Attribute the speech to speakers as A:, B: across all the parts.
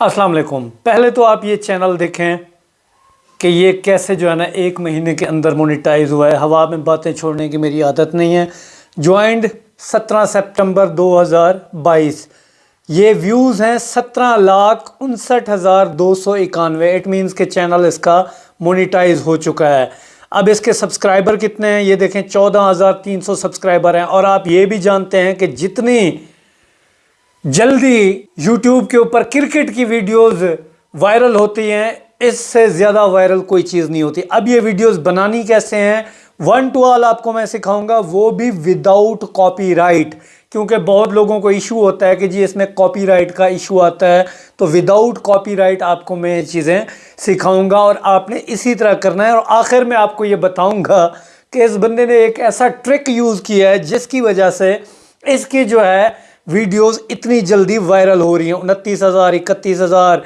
A: السلام علیکم۔ پہلے تو آپ یہ چینل دیکھیں کہ یہ کیسے جو ہے نا ایک مہینے کے اندر مونیٹائز ہوا ہے۔ ہوا میں باتیں چھوڑنے کی میری عادت نہیں ہے۔ جوائنڈ سترہ سپٹمبر دو ہزار بائیس۔ یہ ویوز ہیں سترہ لاکھ انسٹھ ہزار دو سو اکانوے۔ اٹ مینس کہ چینل اس کا مونیٹائز ہو چکا ہے۔ اب اس کے سبسکرائبر کتنے ہیں؟ یہ دیکھیں چودہ ہزار تین سو سبسکرائبر ہیں۔ اور آپ یہ بھی جانتے ہیں کہ جتنی جلدی یوٹیوب کے اوپر کرکٹ کی ویڈیوز وائرل ہوتی ہیں، اس سے زیادہ وائرل کوئی چیز نہیں ہوتی۔ اب یہ ویڈیوز بنانی کیسے ہیں؟ ون ٹو آل آپ کو میں سکھاؤں گا، وہ بھی وداؤٹ کاپی رائٹ کیونکہ بہت لوگوں کو ایشو ہوتا ہے کہ جی اس میں کاپی رائٹ کا ایشو آتا ہے۔ تو وداؤٹ کاپی رائٹ آپ کو میں یہ چیزیں سکھاؤں گا اور آپ نے اسی طرح کرنا ہے۔ اور آخر میں آپ کو یہ بتاؤں گا کہ اس بندے نے ایک ایسا ٹرک یوز کیا ہے، جس کی وجہ سے اس کی جو ہے ویڈیوز اتنی جلدی وائرل ہو رہی ہیں، انتیس ہزار، اکتیس ہزار،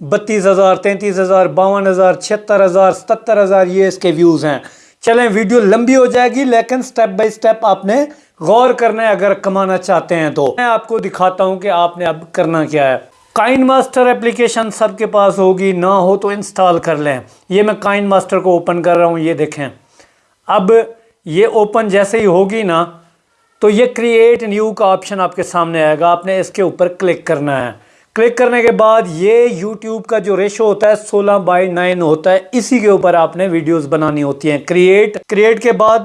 A: بتیس ہزار، تینتیس ہزار، باون ہزار چھتر ہزار ستر ہزار، یہ اس کے ویوز ہیں۔ چلیں، ویڈیو لمبی ہو جائے گی، لیکن سٹیپ بائی سٹیپ آپ نے غور کرنا ہے اگر کمانا چاہتے ہیں تو۔ میں آپ کو دکھاتا ہوں کہ آپ نے اب کرنا کیا ہے۔ کائن ماسٹر اپلیکیشن سب کے پاس ہوگی، نہ ہو تو انسٹال کر لیں۔ یہ میں کائن ماسٹر کو اوپن کر رہا ہوں، یہ دیکھیں۔ اب یہ اوپن جیسے ہی ہوگی نا تو یہ کریٹ نیو کا آپشن آپ کے سامنے آئے گا۔ آپ نے اس کے اوپر کلک کرنا ہے۔ کلک کرنے کے بعد یہ یوٹیوب کا جو ریشو ہوتا ہے سولہ بائی نائن ہوتا ہے، اسی کے اوپر آپ نے ویڈیوز بنانی ہوتی ہیں۔ کریٹ کریٹ کے بعد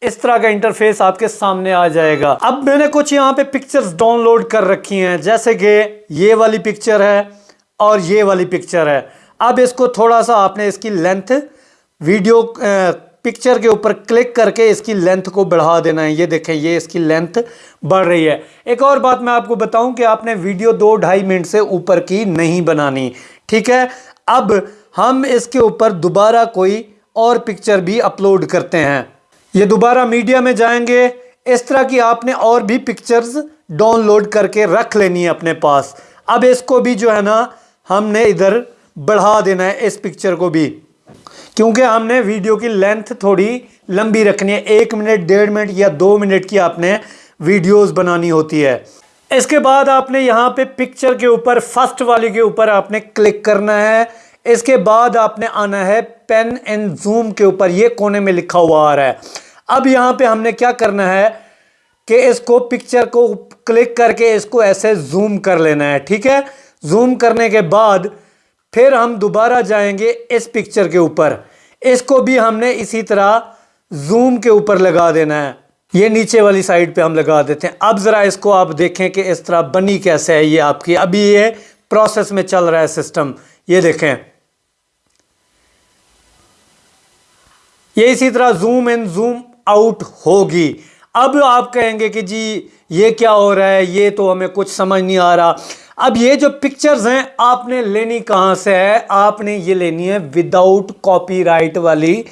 A: اس طرح کا انٹرفیس آپ کے سامنے آ جائے گا۔ اب میں نے کچھ یہاں پہ پکچرز ڈاؤن لوڈ کر رکھی ہیں، جیسے کہ یہ والی پکچر ہے اور یہ والی پکچر ہے۔ اب اس کو تھوڑا سا آپ نے اس کی لینتھ ویڈیو پکچر کے اوپر کلک کر کے اس کی لینتھ کو بڑھا دینا ہے۔ یہ دیکھیں، یہ اس کی لینتھ بڑھ رہی ہے۔ ایک اور بات میں آپ کو بتاؤں کہ آپ نے ویڈیو دو ڈھائی منٹ سے اوپر کی نہیں بنانی۔ ٹھیک ہے؟ اب ہم اس کے اوپر دوبارہ کوئی اور پکچر بھی اپلوڈ کرتے ہیں۔ یہ دوبارہ میڈیا میں جائیں گے۔ اس طرح کی آپ نے اور بھی پکچرز ڈاؤن لوڈ کر کے رکھ لینی ہے اپنے پاس۔ اب اس کو بھی جو ہے نا، ہم نے ادھر بڑھا دینا ہے، اس پکچر کو بھی۔ کیونکہ ہم نے ویڈیو کی لینتھ تھوڑی لمبی رکھنی ہے۔ ایک منٹ، ڈیڑھ منٹ یا دو منٹ کی آپ نے ویڈیوز بنانی ہوتی ہے۔ اس کے بعد آپ نے یہاں پہ پکچر کے اوپر فرسٹ والی کے اوپر آپ نے کلک کرنا ہے۔ اس کے بعد آپ نے آنا ہے پین اینڈ زوم کے اوپر، یہ کونے میں لکھا ہوا آ رہا ہے۔ اب یہاں پہ ہم نے کیا کرنا ہے کہ اس کو پکچر کو کلک کر کے اس کو ایسے زوم کر لینا ہے، ٹھیک ہے؟ زوم کرنے کے بعد پھر ہم دوبارہ جائیں گے اس پکچر کے اوپر۔ اس کو بھی ہم نے اسی طرح زوم کے اوپر لگا دینا ہے۔ یہ نیچے والی سائڈ پہ ہم لگا دیتے ہیں۔ اب ذرا اس کو آپ دیکھیں کہ اس طرح بنی کیسے ہے یہ آپ کی۔ ابھی یہ پروسیس میں چل رہا ہے سسٹم یہ دیکھیں۔ یہ اسی طرح زوم ان زوم آؤٹ ہوگی۔ اب آپ کہیں گے کہ جی یہ کیا ہو رہا ہے؟ یہ تو ہمیں کچھ سمجھ نہیں آ رہا۔ اب یہ جو پکچرز ہیں، آپ نے لینی کہاں سے ہے؟ آپ نے یہ لینی ہے وداؤٹ کاپی رائٹ والی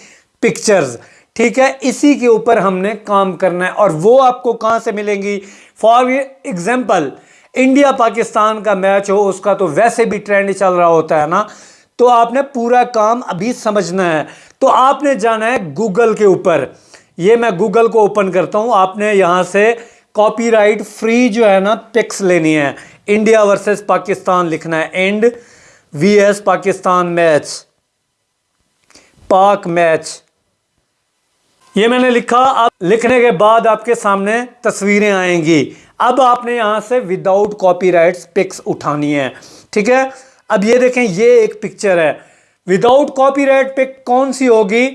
A: پکچرز ٹھیک ہے؟ اسی کے اوپر ہم نے کام کرنا ہے اور وہ آپ کو کہاں سے ملیں گی؟ فار ایگزامپل انڈیا پاکستان کا میچ ہو، اس کا تو ویسے بھی ٹرینڈ چل رہا ہوتا ہے نا۔ تو آپ نے پورا کام ابھی سمجھنا ہے۔ تو آپ نے جانا ہے گوگل کے اوپر۔ یہ میں گوگل کو اوپن کرتا ہوں۔ آپ نے یہاں سے کاپی رائٹ فری جو ہے نا پکس لینی ہے۔ انڈیا ورسز پاکستان لکھنا ہے۔ And V S Pakistan match. Pak match. یہ میں نے لکھا۔ اب لکھنے کے بعد آپ کے سامنے تصویریں آئیں گی۔ اب آپ نے یہاں سے وداؤٹ کاپی رائٹس پکس اٹھانی ہے ٹھیک ہے؟ اب یہ دیکھیں، یہ ایک پکچر ہے۔ وداؤٹ کاپی رائٹ پک کون سی ہوگی؟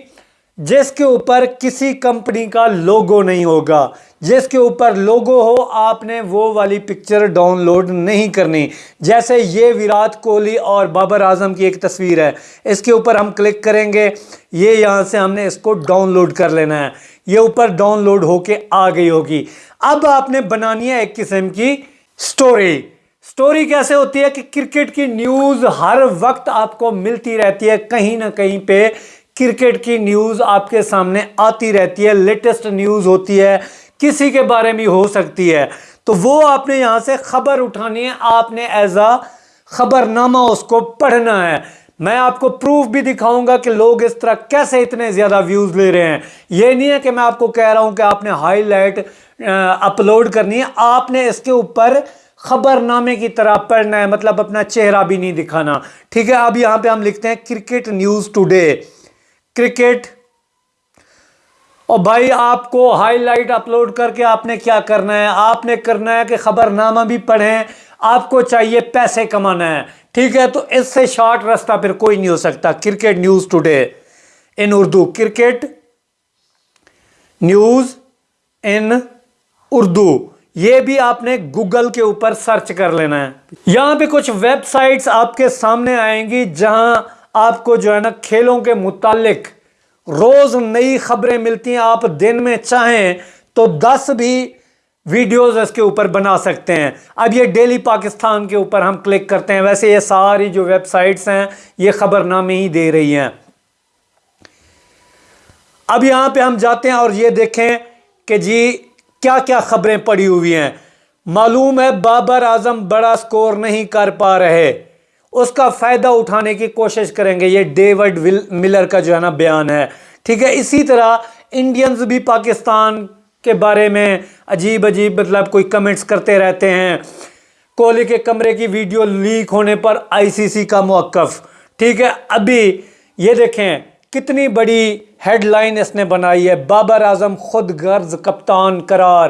A: جس کے اوپر کسی کمپنی کا لوگو نہیں ہوگا۔ جس کے اوپر لوگو ہو، آپ نے وہ والی پکچر ڈاؤن لوڈ نہیں کرنی۔ جیسے یہ ویرات کوہلی اور بابر اعظم کی ایک تصویر ہے۔ اس کے اوپر ہم کلک کریں گے۔ یہ یہاں سے ہم نے اس کو ڈاؤن لوڈ کر لینا ہے۔ یہ اوپر ڈاؤن لوڈ ہو کے آ گئی ہوگی۔ اب آپ نے بنانی ہے ایک قسم کی سٹوری۔ سٹوری کیسے ہوتی ہے کہ کرکٹ کی نیوز ہر وقت آپ کو ملتی رہتی ہے کہیں نہ کہیں پہ۔ کرکٹ کی نیوز آپ کے سامنے آتی رہتی ہے، لیٹسٹ نیوز ہوتی ہے، کسی کے بارے میں ہو سکتی ہے۔ تو وہ آپ نے یہاں سے خبر اٹھانی ہے، آپ نے ایزا خبر نامہ اس کو پڑھنا ہے۔ میں آپ کو پروف بھی دکھاؤں گا کہ لوگ اس طرح کیسے اتنے زیادہ ویوز لے رہے ہیں۔ یہ نہیں ہے کہ میں آپ کو کہہ رہا ہوں کہ آپ نے ہائی لائٹ اپلوڈ کرنی ہے۔ آپ نے اس کے اوپر خبر نامے کی طرح پڑھنا ہے مطلب اپنا چہرہ بھی نہیں دکھانا۔ ٹھیک ہے، اب یہاں پہ ہم لکھتے ہیں کرکٹ نیوز ٹوڈے۔ کرکٹ۔ اور بھائی، آپ کو ہائی لائٹ اپلوڈ کر کے آپ نے کیا کرنا ہے؟ آپ نے کرنا ہے کہ خبر نامہ بھی پڑھیں، آپ کو چاہیے پیسے کمانا ہے۔ ٹھیک ہے، تو اس سے شارٹ رستہ پھر کوئی نہیں ہو سکتا۔ Cricket news today. In Urdu cricket news in Urdu. یہ بھی آپ نے گوگل کے اوپر سرچ کر لینا ہے۔ یہاں پہ کچھ ویب سائٹس آپ کے سامنے آئیں گی جہاں آپ کو جو ہے نا کھیلوں کے متعلق روز نئی خبریں ملتی ہیں، آپ دن میں چاہیں تو دس بھی ویڈیوز اس کے اوپر بنا سکتے ہیں۔ اب یہ ڈیلی پاکستان کے اوپر ہم کلک کرتے ہیں، ویسے یہ ساری جو ویب سائٹس ہیں، یہ خبر نامے ہی دے رہی ہیں۔ اب یہاں پہ ہم جاتے ہیں اور یہ دیکھیں کہ جی کیا کیا خبریں پڑی ہوئی ہیں۔ معلوم ہے بابر اعظم بڑا سکور نہیں کر پا رہے۔ اس کا فائدہ اٹھانے کی کوشش کریں گے۔ یہ ڈیوڈ ملر کا جو ہے نا بیان ہے۔ ٹھیک ہے، اسی طرح انڈینز بھی پاکستان کے بارے میں عجیب عجیب مطلب کوئی کمنٹس کرتے رہتے ہیں۔ کوہلی کے کمرے کی ویڈیو لیک ہونے پر آئی سی سی کا موقف۔ ٹھیک ہے، ابھی یہ دیکھیں، کتنی بڑی ہیڈ لائن اس نے بنائی ہے۔ بابر اعظم خود غرض کپتان قرار۔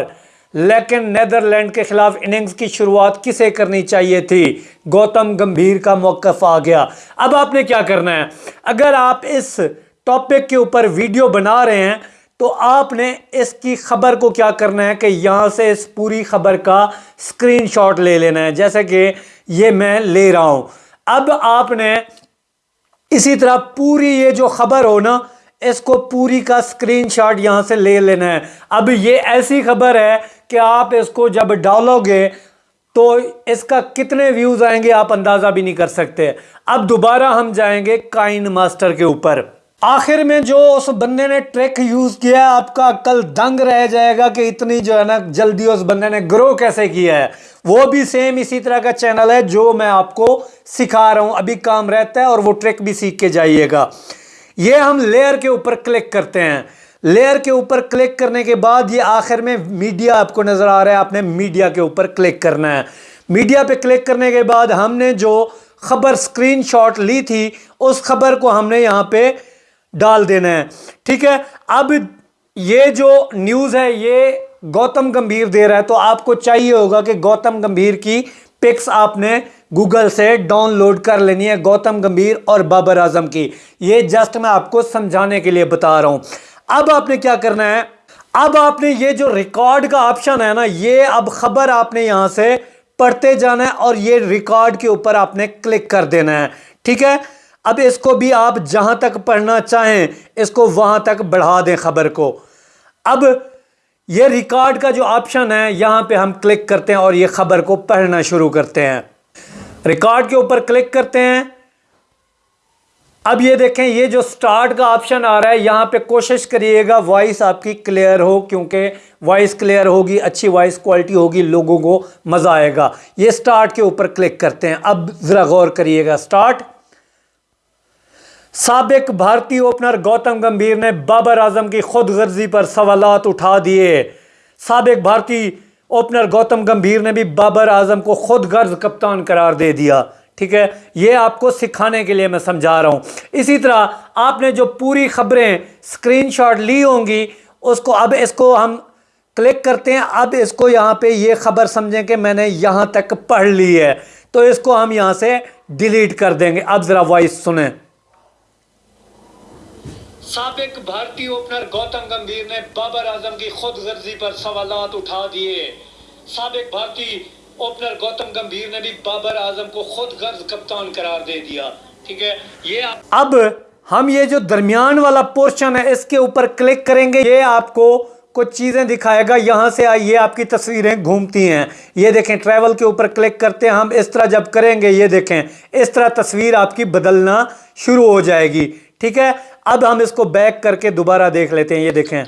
A: لیکن نیدرلینڈ کے خلاف اننگز کی شروعات کسے کرنی چاہیے تھی؟ گوتم گمبھیر کا موقف آ گیا۔ اب آپ نے کیا کرنا ہے؟ اگر آپ اس ٹاپک کے اوپر ویڈیو بنا رہے ہیں، تو آپ نے اس کی خبر کو کیا کرنا ہے کہ یہاں سے اس پوری خبر کا سکرین شاٹ لے لینا ہے، جیسے کہ یہ میں لے رہا ہوں۔ اب آپ نے اسی طرح پوری یہ جو خبر ہو نا، اس کو پوری کا سکرین شاٹ یہاں سے لے لینا ہے۔ اب یہ ایسی خبر ہے کہ آپ اس کو جب ڈالو گے تو اس کا کتنے ویوز آئیں گے آپ اندازہ بھی نہیں کر سکتے۔ اب دوبارہ ہم جائیں گے کائن ماسٹر کے اوپر۔ آخر میں جو اس بندے نے ٹریک یوز کیا ہے، آپ کا کل دنگ رہ جائے گا کہ اتنی جو ہے نا جلدی اس بندے نے گرو کیسے کیا ہے۔ وہ بھی سیم اسی طرح کا چینل ہے جو میں آپ کو سکھا رہا ہوں۔ ابھی کام رہتا ہے اور وہ ٹریک بھی سیکھ کے جائیے گا۔ یہ ہم لیئر کے اوپر کلک کرتے ہیں۔ لیئر کے اوپر کلک کرنے کے بعد یہ آخر میں میڈیا آپ کو نظر آ رہا ہے، آپ نے میڈیا کے اوپر کلک کرنا ہے۔ میڈیا پہ کلک کرنے کے بعد ہم نے جو خبر سکرین شاٹ لی تھی، اس خبر کو ہم نے یہاں پہ ڈال دینا ہے۔ ٹھیک ہے؟ اب یہ جو نیوز ہے، یہ گوتم گمبھیر دے رہا ہے۔ تو آپ کو چاہیے ہوگا کہ گوتم گمبھیر کی پکس آپ نے گوگل سے ڈاؤن لوڈ کر لینی ہے، گوتم گمبھیر اور بابر اعظم کی۔ یہ جسٹ میں آپ کو سمجھانے کے لیے بتا رہا ہوں۔ اب آپ نے کیا کرنا ہے؟ اب آپ نے یہ جو ریکارڈ کا آپشن ہے نا، یہ اب خبر آپ نے یہاں سے پڑھتے جانا ہے اور یہ ریکارڈ کے اوپر آپ نے کلک کر دینا ہے۔ ٹھیک ہے؟ اب اس کو بھی آپ جہاں تک پڑھنا چاہیں، اس کو وہاں تک بڑھا دیں خبر کو۔ اب یہ ریکارڈ کا جو آپشن ہے، یہاں پہ ہم کلک کرتے ہیں اور یہ خبر کو پڑھنا شروع کرتے ہیں۔ ریکارڈ کے اوپر کلک کرتے ہیں۔ اب یہ دیکھیں، یہ جو سٹارٹ کا آپشن آ رہا ہے، یہاں پہ کوشش کریے گا وائس آپ کی کلیئر ہو، کیونکہ وائس کلیئر ہوگی، اچھی وائس کوالٹی ہوگی، لوگوں کو مزہ آئے گا۔ یہ سٹارٹ کے اوپر کلک کرتے ہیں۔ اب ذرا غور کریے گا۔ سٹارٹ سابق بھارتی اوپنر گوتم گمبھیر نے بابر اعظم کی خود غرضی پر سوالات اٹھا دیے۔ سابق بھارتی اوپنر گوتم گمبھیر نے بھی بابر اعظم کو خود غرض کپتان قرار دے دیا۔ ٹھیک ہے؟ یہ آپ کو سکھانے کے لیے میں سمجھا رہا ہوں۔ اسی طرح آپ نے جو پوری خبریں سکرین شاٹ لی ہوں گی، اس کو اب اس کو ہم کلک کرتے ہیں۔ اب اس کو یہاں پہ یہ خبر سمجھیں کہ میں نے یہاں تک پڑھ لی ہے۔ تو اس کو ہم یہاں سے ڈیلیٹ کر دیں گے۔ اب ذرا وائس سنیں۔ سابق بھارتی اوپنر گوتم گمبھیر نے بابر اعظم کی خود غرضی پر سوالات اٹھا دیے۔ سابق بھارتی اوپنر گوتم گمبھیر نے بھی بابر اعظم کو خود غرض کپتان قرار دے دیا۔ ٹھیک ہے؟ یہ اب ہم یہ جو درمیان والا پورشن ہے اس کے اوپر کلک کریں گے۔ یہ آپ کو کچھ چیزیں دکھائے گا۔ یہاں سے آئیے آپ کی تصویریں گھومتی ہیں۔ یہ دیکھیں ٹریول کے اوپر کلک کرتے ہیں۔ ہم اس طرح جب کریں گے یہ دیکھیں اس طرح تصویر آپ کی بدلنا شروع ہو جائے گی۔ ٹھیک ہے؟ اب ہم اس کو بیک کر کے دوبارہ دیکھ لیتے ہیں۔ یہ دیکھیں۔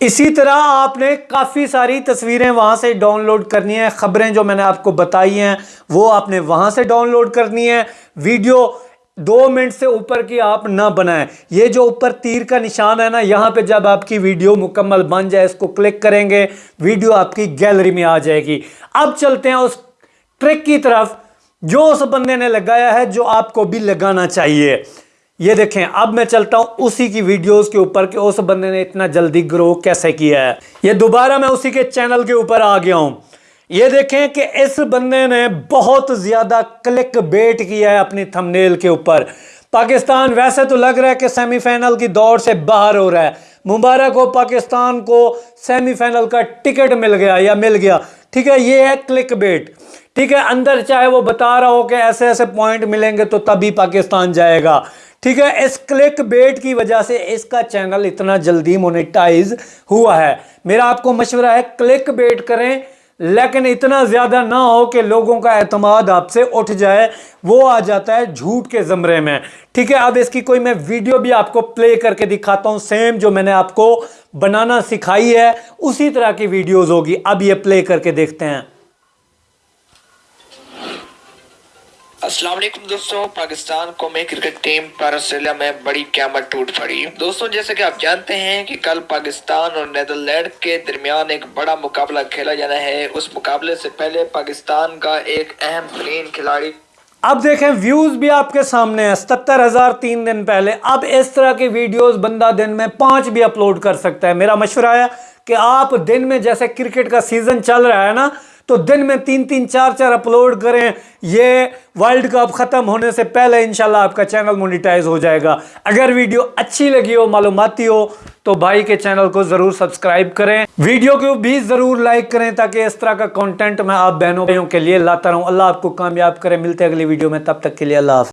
A: اسی طرح آپ نے کافی ساری تصویریں وہاں سے ڈاؤن لوڈ کرنی ہیں، خبریں جو میں نے آپ کو بتائی ہیں، وہ آپ نے وہاں سے ڈاؤن لوڈ کرنی ہے ویڈیو دو منٹ سے اوپر کی آپ نہ بنائیں۔ یہ جو اوپر تیر کا نشان ہے نا، یہاں پہ جب آپ کی ویڈیو مکمل بن جائے، اس کو کلک کریں گے، ویڈیو آپ کی گیلری میں آ جائے گی۔ اب چلتے ہیں اس ٹرک کی طرف۔ جو اس بندے نے لگایا ہے، جو آپ کو بھی لگانا چاہیے۔ یہ دیکھیں، اب میں چلتا ہوں اسی کی ویڈیوز کے اوپر کہ اس بندے نے اتنا جلدی گرو کیسے کیا ہے۔ یہ دوبارہ میں اسی کے چینل کے اوپر آ گیا ہوں۔ یہ دیکھیں کہ اس بندے نے بہت زیادہ کلک بیٹ کیا ہے اپنی تھمنیل کے اوپر۔ پاکستان ویسے تو لگ رہا ہے کہ سیمی فینل کی دوڑ سے باہر ہو رہا ہے۔ مبارک ہو، پاکستان کو سیمی فینل کا ٹکٹ مل گیا یا مل گیا۔ ٹھیک ہے، یہ ہے کلک بیٹ ٹھیک ہے، اندر چاہے وہ بتا رہا ہو کہ ایسے ایسے پوائنٹ ملیں گے تو تبھی پاکستان جائے گا۔ ٹھیک ہے، اس کلک بیٹ کی وجہ سے اس کا چینل اتنا جلدی مونیٹائز ہوا ہے۔ میرا آپ کو مشورہ ہے، کلک بیٹ کریں، لیکن اتنا زیادہ نہ ہو کہ لوگوں کا اعتماد آپ سے اٹھ جائے، وہ آ جاتا ہے جھوٹ کے زمرے میں۔ ٹھیک ہے، اب اس کی کوئی میں ویڈیو بھی آپ کو پلے کر کے دکھاتا ہوں سیم جو میں نے آپ کو بنانا سکھائی ہے، اسی طرح کی ویڈیوز ہوگی۔ اب یہ پلے کر کے دیکھتے ہیں۔
B: السلام علیکم دوستوں پاکستان قومی کرکٹ ٹیم پر آسٹریلیا میں بڑی قیامت ٹوٹ پڑی۔ دوستوں جیسے کہ آپ جانتے ہیں کہ کل پاکستان اور نیدرلینڈ کے درمیان ایک بڑا مقابلہ کھیلا جانا ہے۔ اس مقابلے سے پہلے پاکستان کا ایک اہم ترین کھلاڑی۔
A: اب دیکھیں ویوز بھی آپ کے سامنے ہیں۔ ستر ہزار تین دن پہلے۔ اب اس طرح کی ویڈیوز بندہ دن میں پانچ بھی اپلوڈ کر سکتا ہے۔ میرا مشورہ ہے کہ آپ دن میں جیسے کرکٹ کا سیزن چل رہا ہے نا تو دن میں تین تین چار چار اپلوڈ کریں، یہ ورلڈ کپ ختم ہونے سے پہلے انشاءاللہ آپ کا چینل مونیٹائز ہو جائے گا۔ اگر ویڈیو اچھی لگی ہو، معلوماتی ہو، تو بھائی کے چینل کو ضرور سبسکرائب کریں۔ ویڈیو کو بھی ضرور لائک کریں تاکہ اس طرح کا کانٹینٹ میں آپ بہنوں کے لیے لاتا رہوں۔ اللہ آپ کو کامیاب کریں ملتے اگلی ویڈیو میں، تب تک کے لیے اللہ حافظ۔